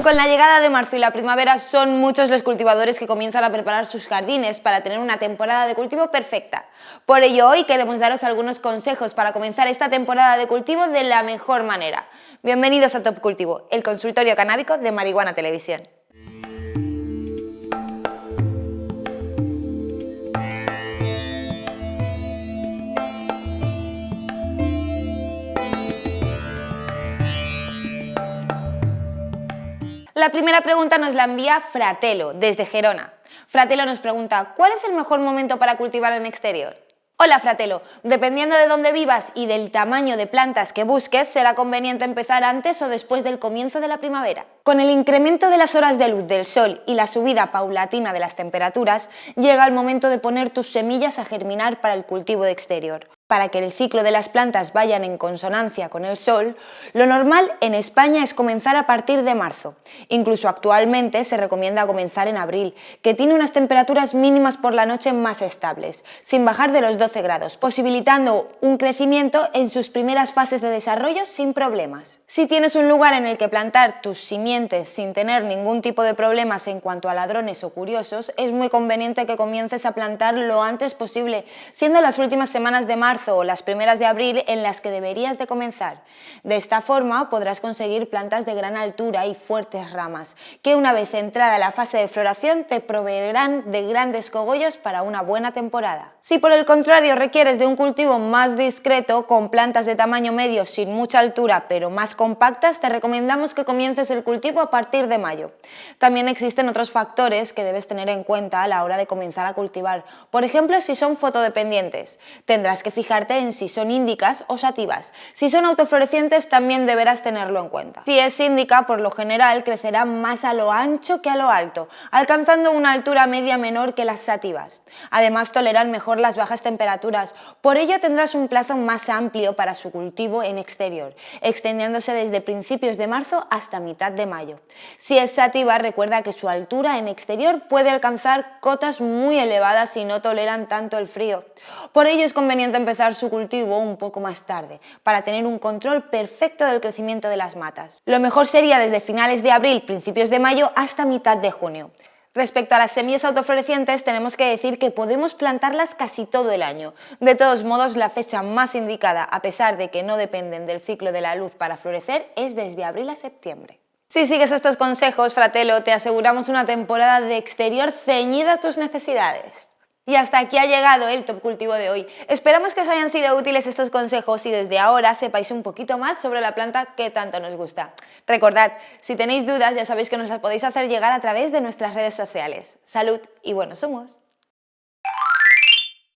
Con la llegada de marzo y la primavera son muchos los cultivadores que comienzan a preparar sus jardines para tener una temporada de cultivo perfecta. Por ello hoy queremos daros algunos consejos para comenzar esta temporada de cultivo de la mejor manera. Bienvenidos a Top Cultivo, el consultorio canábico de Marihuana Televisión. La primera pregunta nos la envía Fratelo, desde Gerona. Fratelo nos pregunta, ¿cuál es el mejor momento para cultivar en exterior? Hola Fratelo, dependiendo de dónde vivas y del tamaño de plantas que busques, será conveniente empezar antes o después del comienzo de la primavera. Con el incremento de las horas de luz del sol y la subida paulatina de las temperaturas, llega el momento de poner tus semillas a germinar para el cultivo de exterior para que el ciclo de las plantas vayan en consonancia con el sol, lo normal en España es comenzar a partir de marzo. Incluso actualmente se recomienda comenzar en abril, que tiene unas temperaturas mínimas por la noche más estables, sin bajar de los 12 grados, posibilitando un crecimiento en sus primeras fases de desarrollo sin problemas. Si tienes un lugar en el que plantar tus simientes sin tener ningún tipo de problemas en cuanto a ladrones o curiosos, es muy conveniente que comiences a plantar lo antes posible, siendo las últimas semanas de marzo o las primeras de abril en las que deberías de comenzar. De esta forma podrás conseguir plantas de gran altura y fuertes ramas, que una vez entrada la fase de floración te proveerán de grandes cogollos para una buena temporada. Si por el contrario requieres de un cultivo más discreto, con plantas de tamaño medio sin mucha altura pero más compactas, te recomendamos que comiences el cultivo a partir de mayo. También existen otros factores que debes tener en cuenta a la hora de comenzar a cultivar. Por ejemplo, si son fotodependientes, tendrás que fijar en si son índicas o sativas. Si son autoflorecientes también deberás tenerlo en cuenta. Si es índica, por lo general crecerá más a lo ancho que a lo alto, alcanzando una altura media menor que las sativas. Además toleran mejor las bajas temperaturas, por ello tendrás un plazo más amplio para su cultivo en exterior, extendiéndose desde principios de marzo hasta mitad de mayo. Si es sativa, recuerda que su altura en exterior puede alcanzar cotas muy elevadas y no toleran tanto el frío. Por ello es conveniente empezar su cultivo un poco más tarde, para tener un control perfecto del crecimiento de las matas. Lo mejor sería desde finales de abril, principios de mayo, hasta mitad de junio. Respecto a las semillas autoflorecientes, tenemos que decir que podemos plantarlas casi todo el año. De todos modos, la fecha más indicada, a pesar de que no dependen del ciclo de la luz para florecer, es desde abril a septiembre. Si sigues estos consejos, Fratelo, te aseguramos una temporada de exterior ceñida a tus necesidades. Y hasta aquí ha llegado el Top Cultivo de hoy. Esperamos que os hayan sido útiles estos consejos y desde ahora sepáis un poquito más sobre la planta que tanto nos gusta. Recordad, si tenéis dudas ya sabéis que nos las podéis hacer llegar a través de nuestras redes sociales. Salud y buenos humos.